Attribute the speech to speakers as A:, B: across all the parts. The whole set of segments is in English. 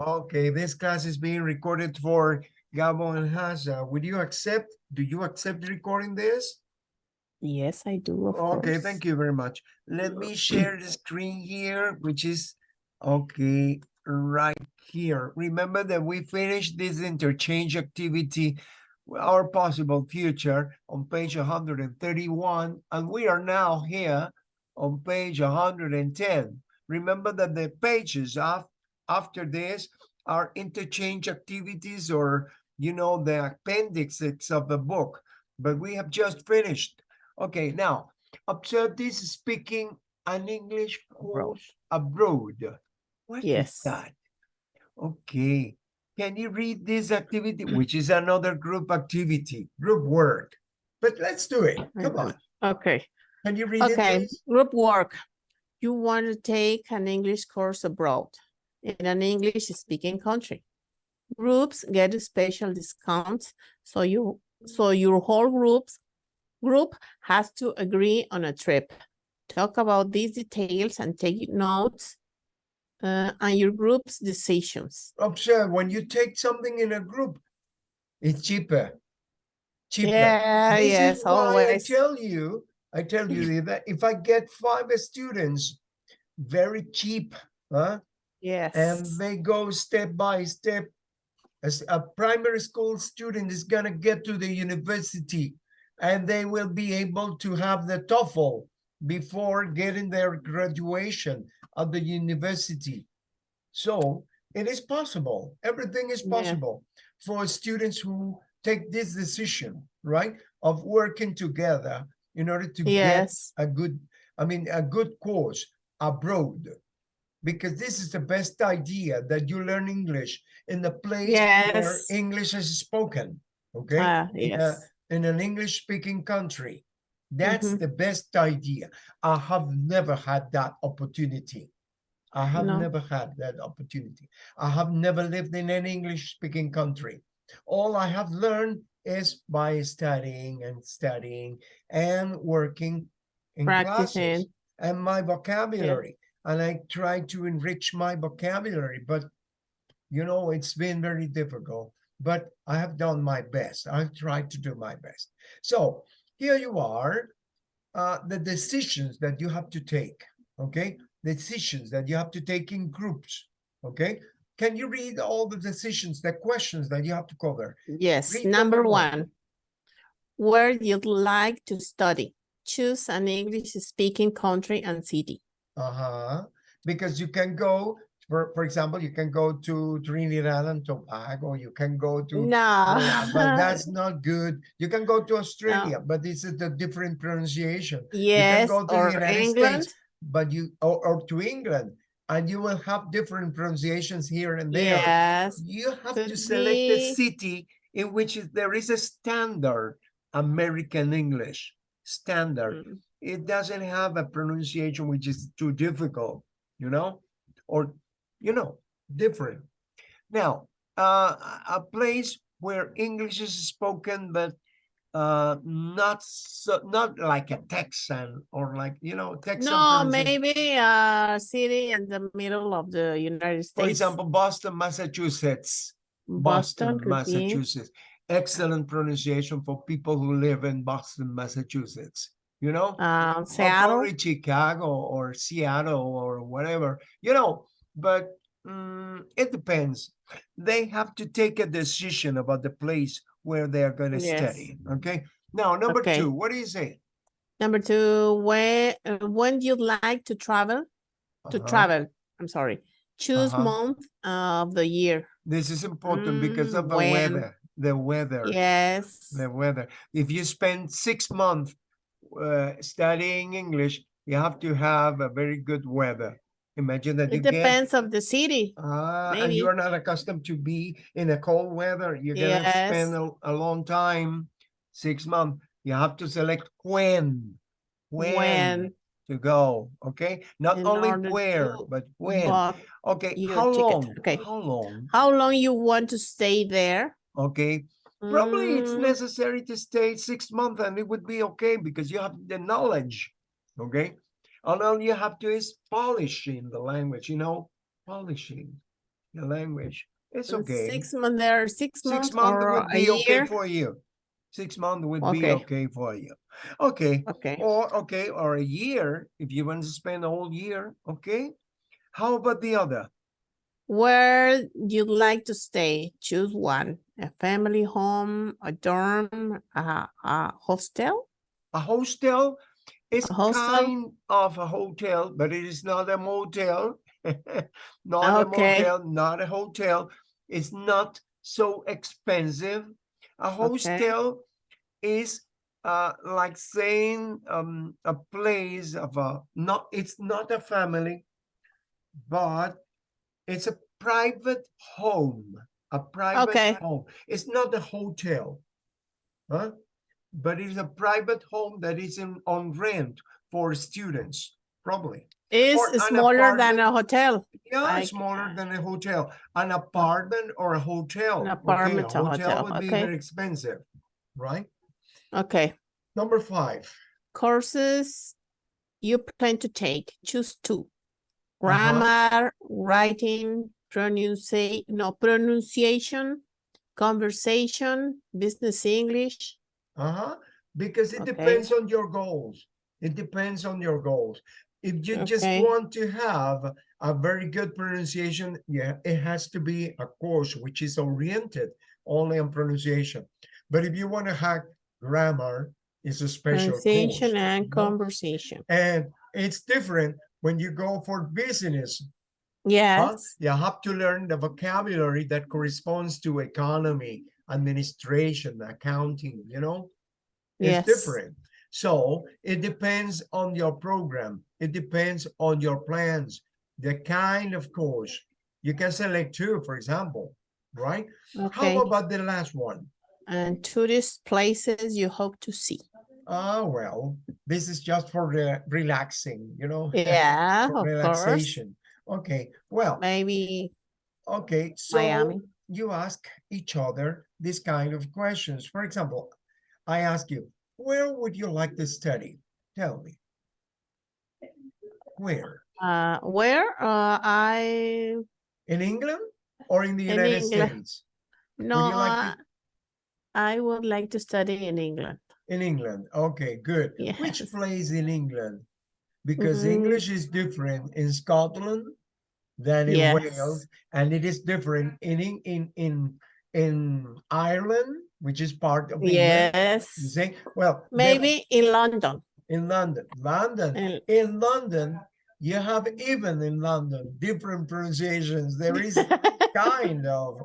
A: Okay, this class is being recorded for Gabo and Haza. Would you accept, do you accept recording this?
B: Yes, I do,
A: Okay,
B: course.
A: thank you very much. Let me share the screen here, which is, okay, right here. Remember that we finished this interchange activity, our possible future on page hundred and thirty-one, and we are now here on page hundred and ten. Remember that the pages af after this are interchange activities or, you know, the appendixes of the book, but we have just finished. Okay, now observe this speaking an English course abroad. What is
B: Yes.
A: that? Okay, can you read this activity, which is another group activity, group work? But let's do it. Come on. Mm-hmm.
B: Okay,
A: Can you read it,
B: okay, group work. You want to take an English course abroad in an English speaking country. Groups get special discounts, so you, so your whole groups, group has to agree on a trip. Talk about these details and take notes uh, on your group's decisions.
A: Observe when you take something in a group, it's cheaper. Cheaper.
B: Yeah,
A: This is
B: yes,
A: why I tell you, I tell you that if I get five students, very cheap, huh? And they go step by step. As a primary school student is gonna get to the university and they will be able to have the TOEFL before getting their graduation at the university. So it is possible. Everything is
B: Yeah.
A: possible for students who take this decision, right? Of working together in order to get a good, I mean, a good course abroad. Because this is the best idea that you learn English in the place where English is spoken, okay? In a- In an English speaking country. That's
B: Mhm.
A: the best idea. I have never had that opportunity. I have
B: No.
A: never had that opportunity. I have never lived in an English speaking country. All I have learned is by studying and studying and working in classes and my vocabulary. And I try to enrich my vocabulary, but you know, it's been very difficult, but I have done my best. I've tried to do my best. So here you are, uh, the decisions that you have to take, okay? Decisions that you have to take in groups, okay? Can you read all the decisions, the questions that you have to cover?
B: Yes,
A: Read number one.
B: one. Where you'd like to study. Choose an English speaking country and city.
A: Uh-huh. Because you can go, for, for example, you can go to Trinidad and Tobago, you can go to
B: No.
A: Yeah, but that's not good. You can go to Australia, but this is the different pronunciation.
B: Yes,
A: go to the
B: or
A: United
B: England.
A: States, But you, or, or to England, and you will have different pronunciations here and there.
B: Yes,
A: You have to select a city in which there is a standard American English standard.
B: Mm,
A: It doesn't have a pronunciation which is too difficult, you know, or, you know, different. Now, uh, a- place where English is spoken, but uh, not so, not like a Texan or like, you know, Texan.
B: No, maybe a city in the middle of the United States.
A: For example, Boston, Massachusetts.
B: Boston be.
A: Massachusetts. Excellent pronunciation for people who live in Boston, Massachusetts. You know,
B: Um,
A: or
B: Seattle.
A: Chicago or Seattle or whatever, you know, but mm, it depends. They have to take a decision about the place where they are going to
B: Yes.
A: study. Okay. Now, number
B: Okay.
A: two, what do you say?
B: Number two, where, uh, when you'd like to travel, to
A: Uh-huh.
B: travel, I'm sorry. Choose
A: Uh-huh.
B: month of the year.
A: This is important because
B: Mm,
A: of the
B: when?
A: weather. The weather.
B: Yes.
A: the weather. If you spend six months uh, studying English, you have to have a very good weather. Imagine that you
B: It depends of the city.
A: ah, and you are not accustomed to be in a cold weather. You're gonna spend a, a long time, six months. You have to select when, when,
B: When,
A: to go. Okay, not
B: In
A: only where, but when. Okay, how
B: ticket.
A: long?
B: Okay.
A: How long?
B: how long you want to stay there?
A: Okay, Probably it's
B: Mm,
A: necessary to stay six months and it would be okay because you have the knowledge, okay? And all you have to is polishing the language, you know, polishing. the language. It's okay.
B: Six months there, six months
A: Six months would be okay
B: year?
A: for you. Six months would be
B: Okay.
A: okay for you. Okay,
B: Okay,
A: or, okay, or a year, if you want to spend a whole year, okay? How about the other?
B: where you'd like to stay, choose one, a family home, a dorm, a, a hostel?
A: A hostel is
B: A hostel?
A: kind of a hotel, but it is not a motel. Not a motel, not a hotel. It's not so expensive. A hostel is uh like saying um a place of a not it's not a family, but it's a private home. A private
B: Okay.
A: home. It's not a hotel. Huh? But it's a private home that is in on rent for students, probably.
B: Is smaller than a hotel,
A: Yeah,
B: Like,
A: smaller
B: uh,
A: than a hotel, an apartment or a hotel. Okay,
B: apartment or hotel,
A: would be
B: okay.
A: very expensive, right?
B: okay.
A: Number five.
B: Courses you plan to take, choose two.
A: Uh-huh.
B: Grammar, writing, pronunciation, no, pronunciation, conversation, business English.
A: Uh-huh. Because it
B: Okay.
A: depends on your goals. It depends on your goals. If you just want to have a very good pronunciation, yeah, it has to be a course which is oriented only on pronunciation. But if you want to hack grammar, it's a special course.
B: Pronunciation and
A: you know?
B: conversation.
A: And it's different when you go for business. Huh?
B: Yes,
A: You have to learn the vocabulary that corresponds to economy, administration, accounting, you know? It's
B: yes.
A: different. So it depends on your program. It depends on your plans, the kind of course. You can select two, for example, right?
B: Okay,
A: How about the last one?
B: and tourist places you hope to see.
A: Ah, well, this is just for the relaxing, you know?
B: Yeah,
A: for
B: of course.
A: relaxation. Okay, well,
B: Maybe
A: okay, so
B: Miami.
A: you ask each other this kind of questions. For example, I ask you, where would you like to study? Tell me. Where?
B: Uh, where? Uh, I,
A: In England or in the
B: In
A: United
B: England.
A: States?
B: no,
A: you like
B: uh, I would like to study in England.
A: In England. Okay, good. Which place in England? Because
B: Mm.
A: English is different in Scotland than in Wales, and it is different in in in in, in Ireland, which is part of England. You
B: Yes,
A: see, well,
B: maybe in London.
A: in London, London,
B: And
A: in London, you have even in London different pronunciations. There is kind of.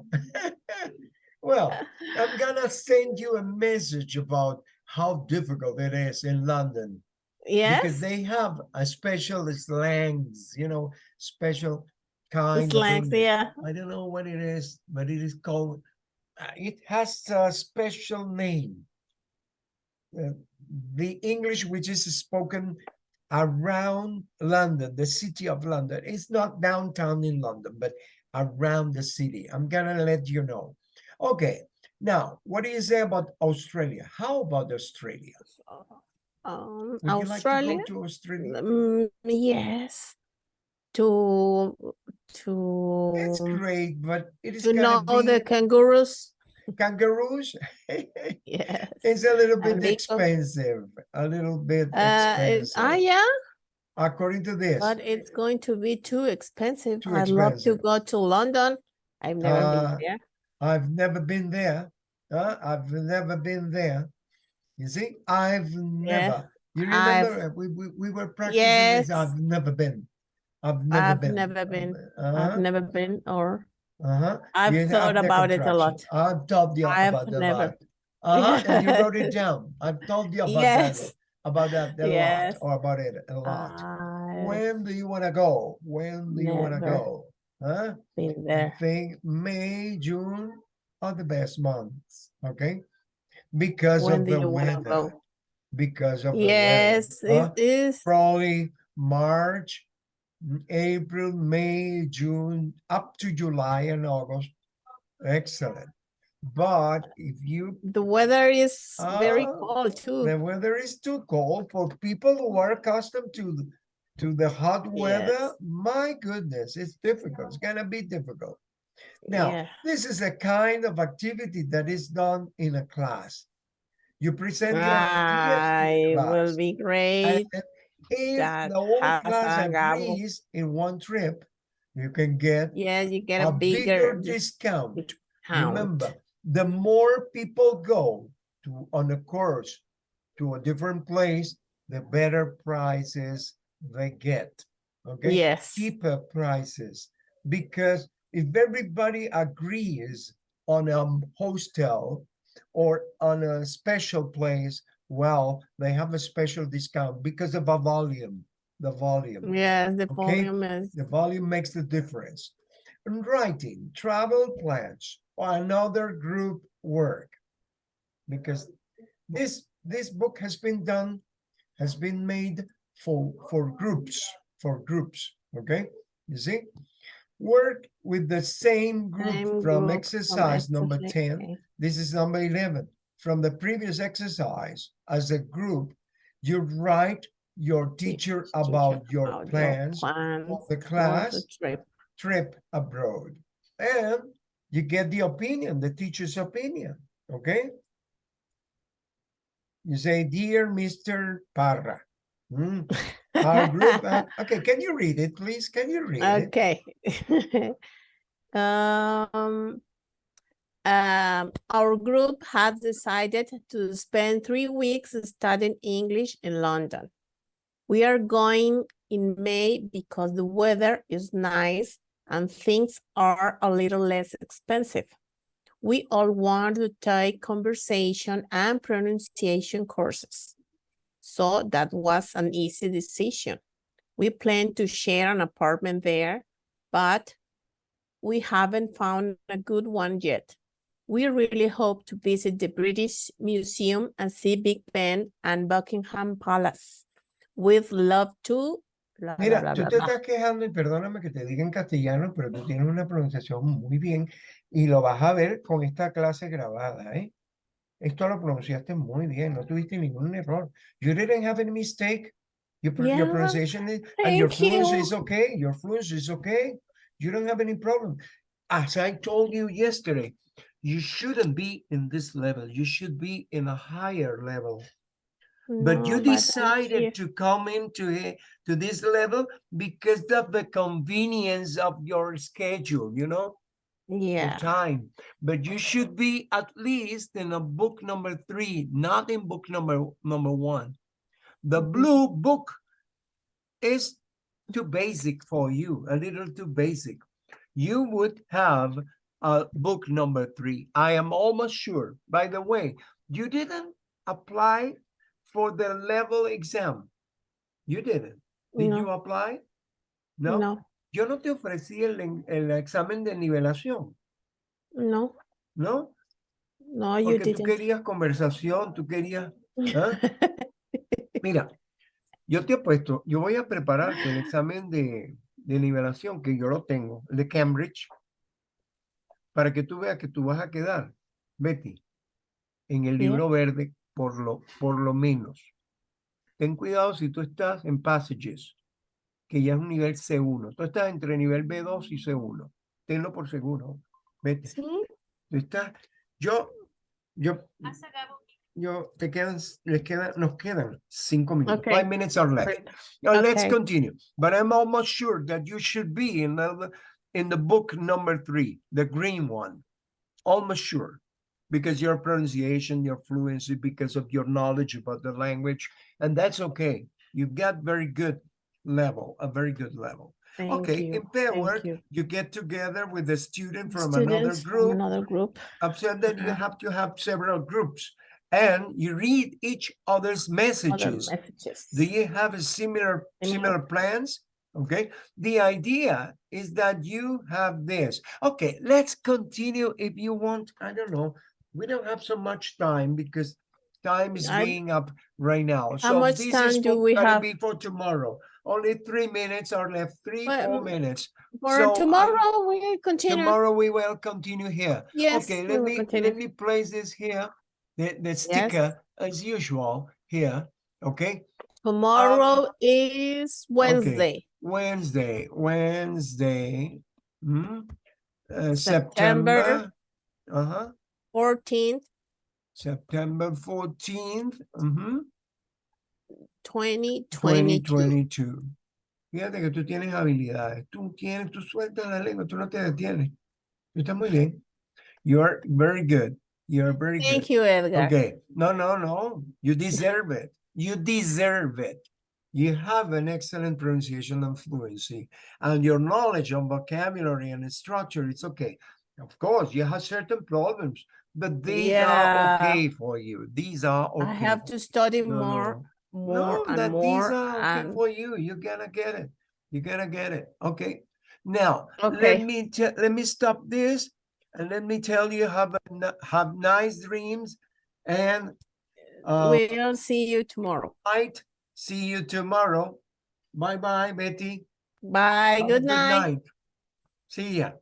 A: well, I'm gonna send you a message about how difficult it is in London yeah
B: because
A: they have a special slangs, you know, special kind
B: slangs, yeah.
A: I don't know what it is, but it is called. uh, it has a special name. Uh, the English which is spoken around London, the city of London. It's not downtown in London, but around the city. I'm gonna let you know. Okay, now what do you say about Australia? How about Australia?
B: Um,
A: Would you
B: Australia?
A: like to go to Australia?
B: Mm, yes. To to
A: It's great, but it is
B: to know the kangaroos.
A: kangaroos.
B: Yes.
A: It's a little bit expensive, a little bit
B: Uh, ah,
A: expensive,
B: yeah,
A: according to this.
B: but it's going to be too expensive.
A: Too
B: I'd love to go to London. I've never
A: Uh,
B: been there.
A: I've never been there. Uh, I've never been there. You see, I've never. You
B: I've-
A: remember uh, we, we, we were practicing
B: Yes.
A: I've never been. I've never
B: I've
A: been.
B: never been.
A: Uh-huh,
B: I've never been or
A: uh-huh.
B: I've
A: You
B: thought
A: the
B: about it a lot.
A: I've told you
B: I've
A: about the
B: never.
A: lot. Uh-huh, and you wrote it down. I've told you about that,
B: Yes.
A: about that a
B: Yes.
A: lot, or about it a lot. When do you want to go? When do you want to go? Huh?
B: been
A: I think May, June are the best months, okay? Because
B: When
A: of the weather.
B: go?
A: Because of
B: Yes,
A: the weather. huh?
B: it is.
A: Probably March, April, May, June, up to July and August. Excellent. But if you,
B: The weather is very
A: Ah,
B: cold too.
A: the weather is too cold for people who are accustomed to, the- to the hot weather,
B: Yes.
A: my goodness, it's difficult. It's gonna be difficult. Now,
B: Yeah.
A: this is a kind of activity that is done in a class. You present your ideas
B: I will
A: class.
B: be
A: and
B: great.
A: If
B: that
A: the whole class agrees in one trip, you can get
B: Yeah, you get
A: a
B: a
A: bigger
B: bigger
A: discount.
B: discount.
A: Remember, the more people go to on a course to a different place, the better prices they get. Okay,
B: Yes.
A: cheaper prices because if everybody agrees on a hostel or on a special place, well, they have a special discount because of a volume. The volume.
B: Yeah, the
A: Okay,
B: volume is,
A: The volume makes the difference. And writing, travel plans, or another group work. Because this, this book has been done, has been made for, for groups, for groups, okay? You see? Work with the same group
B: same
A: from
B: group from
A: exercise number ten. This is number eleven. From the previous exercise, as a group, you write your teacher
B: Teacher
A: about your
B: about
A: plans
B: plans
A: of the
B: for the
A: class
B: trip.
A: trip abroad. And you get the opinion, the teacher's opinion, okay? You say, dear Mr. Parra. mm, Our group, uh, okay, can you read it, please? Can you read it?
B: Okay. Um, um, our group has decided to spend three weeks studying English in London. We are going in May because the weather is nice and things are a little less expensive. We all want to take conversation and pronunciation courses. So that was an easy decision. We plan to share an apartment there, but we haven't found a good one yet. We really hope to visit the British Museum and see Big Ben and Buckingham Palace. With love to. bla, bla,
A: Mira,
B: bla,
A: tú te
B: bla.
A: estás quejando y perdóname que te diga en castellano, pero tú tienes una pronunciación muy bien y lo vas a ver con esta clase grabada, ¿eh? Esto lo pronunciaste muy bien, no tuviste ningún error. You didn't have any mistake. Your, pro- your pronunciation is, and your fluency
B: you.
A: is okay. Your fluency is okay. You don't have any problem. As I told you yesterday, you shouldn't be in this level. You should be in a higher level. But you
B: No, I'm
A: decided
B: here.
A: to come into it to this level because of the convenience of your schedule, you know,
B: Yeah,
A: time. But you should be at least in a book number three, not in book number number one. The
B: Mhm.
A: blue book is too basic for you, a little too basic. You would have a book number three. I am almost sure. By the way, you didn't apply for the level exam. You didn't. Did you
B: no,
A: apply? No.
B: no,
A: Yo no te ofrecí el, el examen de nivelación,
B: no,
A: ¿no?
B: no, you
A: Porque tú
B: didn't.
A: querías conversación, tú querías. ¿ah? Mira, yo te apuesto, yo voy a prepararte el examen de, de nivelación, que yo lo tengo, el de Cambridge, para que tú veas que tú vas a quedar, Betty, en el libro verde, por lo, por lo menos. Ten cuidado si tú estás en Passages, que ya es un nivel C1. Tú estás entre nivel B2 y C1. Tenlo por seguro, Betty.
B: Sí,
A: Tú estás, yo, yo, yo, te quedan, les quedan, nos quedan cinco minutos.
B: Okay.
A: Five minutes are left. Now let's
B: Okay.
A: continue. But I'm almost sure that you should be in the, in the book number three, the green one. Almost sure. Because your pronunciation, your fluency, because of your knowledge about the language, and that's okay. You've got very good level, a very good level.
B: thank
A: okay,
B: you,
A: in pair work,
B: you.
A: you get together with a student from another
B: Students from
A: group.
B: another group.
A: I've said that you have to have several groups and you read each other's
B: Other
A: messages.
B: messages.
A: Do you have a similar
B: Similar.
A: similar plans? Okay. The idea is that you have this. Okay, let's continue if you want. I don't know. We don't have so much time because time is
B: I-
A: being up right now.
B: How
A: so
B: much
A: this
B: time
A: is
B: do we have?
A: be for tomorrow. Only three minutes are left. Three, four minutes.
B: For
A: so I-
B: tomorrow, we continue.
A: Tomorrow we will continue here.
B: Yes,
A: Okay, let me
B: continue.
A: let me place this here. The the sticker as usual here. Okay,
B: Tomorrow um, is Wednesday.
A: Wednesday, Wednesday. hmm, uh,
B: September.
A: September. Uh-huh,
B: fourteenth,
A: September fourteenth, mm-hmm,
B: twenty
A: twenty
B: twenty-two.
A: twenty-two. Fíjate que tú tienes habilidades, tú tienes, tú sueltas la lengua, tú no te detienes. Tú estás muy bien. You are very good. You are very good.
B: Thank you, Edgar.
A: Okay, no, no, no, you deserve it. You deserve it. You have an excellent pronunciation and fluency, and your knowledge on vocabulary and structure, it's okay. Of course, you have certain problems, but these are okay for you. These are okay.
B: I have to study
A: No,
B: more,
A: no,
B: more
A: no, that
B: and
A: these are okay
B: and,
A: for you. You're gonna get it. You're gonna get it. Okay. Now, let me let me stop this and let me tell you have a have nice dreams and uh
B: we'll see you tomorrow.
A: night. See you tomorrow. Bye bye, Betty.
B: Bye,
A: a
B: good night.
A: See ya.